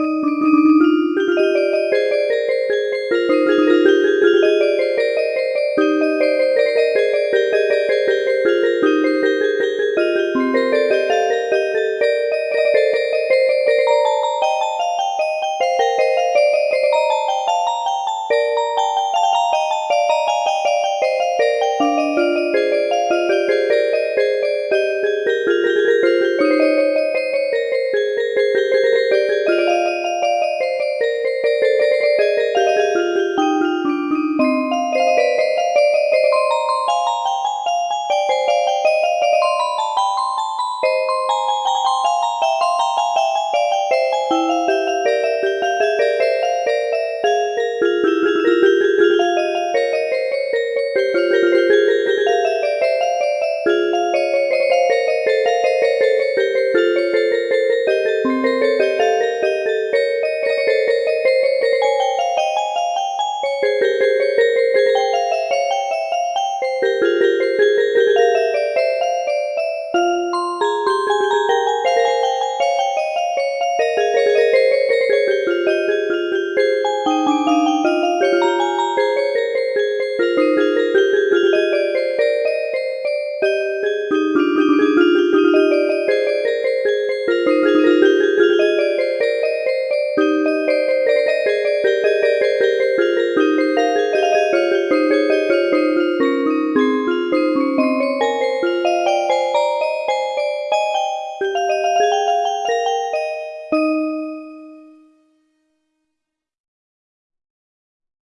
Música